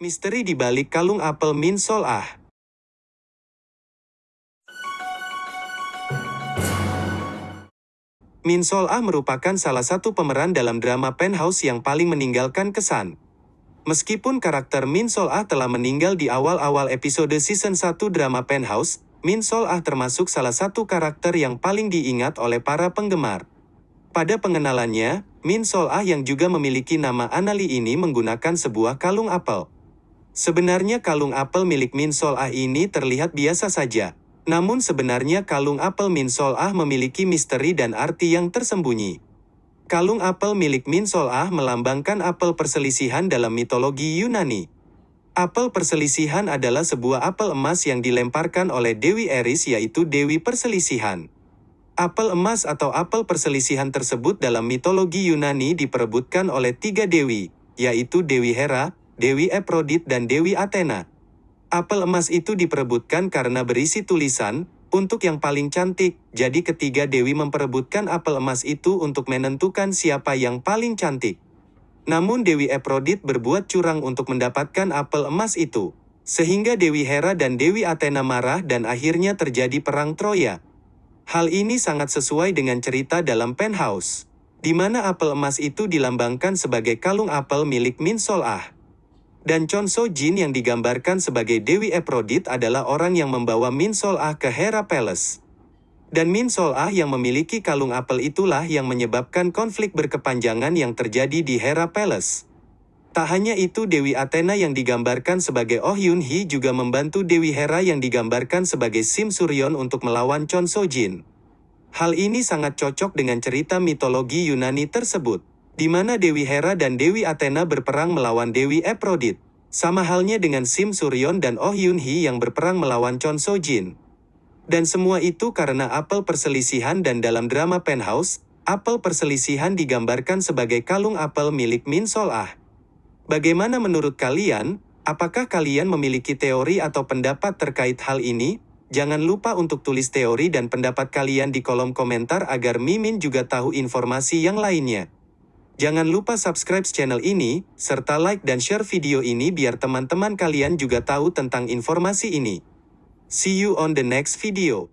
Misteri di balik kalung apel Min Sol Ah. Min Sol Ah merupakan salah satu pemeran dalam drama Penthouse yang paling meninggalkan kesan. Meskipun karakter Min Sol Ah telah meninggal di awal-awal episode season 1 drama Penthouse, Min Sol Ah termasuk salah satu karakter yang paling diingat oleh para penggemar. Pada pengenalannya, Min Sol Ah yang juga memiliki nama Anali ini menggunakan sebuah kalung apel. Sebenarnya kalung apel milik Min Sol Ah ini terlihat biasa saja. Namun sebenarnya kalung apel Min Sol Ah memiliki misteri dan arti yang tersembunyi. Kalung apel milik Min Sol Ah melambangkan apel perselisihan dalam mitologi Yunani. Apel perselisihan adalah sebuah apel emas yang dilemparkan oleh Dewi Eris yaitu Dewi Perselisihan. Apel emas atau apel perselisihan tersebut dalam mitologi Yunani diperebutkan oleh tiga dewi, yaitu Dewi Hera, Dewi Aphrodite dan Dewi Athena. Apel emas itu diperebutkan karena berisi tulisan, untuk yang paling cantik, jadi ketiga dewi memperebutkan apel emas itu untuk menentukan siapa yang paling cantik. Namun Dewi Aphrodite berbuat curang untuk mendapatkan apel emas itu. Sehingga Dewi Hera dan Dewi Athena marah dan akhirnya terjadi perang Troya. Hal ini sangat sesuai dengan cerita dalam Penthouse, di mana apel emas itu dilambangkan sebagai kalung apel milik Min Sol Ah. Dan Chon So Jin yang digambarkan sebagai Dewi Aphrodite adalah orang yang membawa Min Sol Ah ke Hera Palace. Dan Min Sol Ah yang memiliki kalung apel itulah yang menyebabkan konflik berkepanjangan yang terjadi di Hera Palace. Tak hanya itu Dewi Athena yang digambarkan sebagai Oh Yun Hee juga membantu Dewi Hera yang digambarkan sebagai Sim Suryon untuk melawan Chon So Jin. Hal ini sangat cocok dengan cerita mitologi Yunani tersebut di mana Dewi Hera dan Dewi Athena berperang melawan Dewi Aphrodite. Sama halnya dengan Sim Suryon dan Oh Yun Hee yang berperang melawan Chon So Jin. Dan semua itu karena apel perselisihan dan dalam drama Penthouse, apel perselisihan digambarkan sebagai kalung apel milik Min Sol Ah. Bagaimana menurut kalian? Apakah kalian memiliki teori atau pendapat terkait hal ini? Jangan lupa untuk tulis teori dan pendapat kalian di kolom komentar agar Mimin juga tahu informasi yang lainnya. Jangan lupa subscribe channel ini, serta like dan share video ini biar teman-teman kalian juga tahu tentang informasi ini. See you on the next video.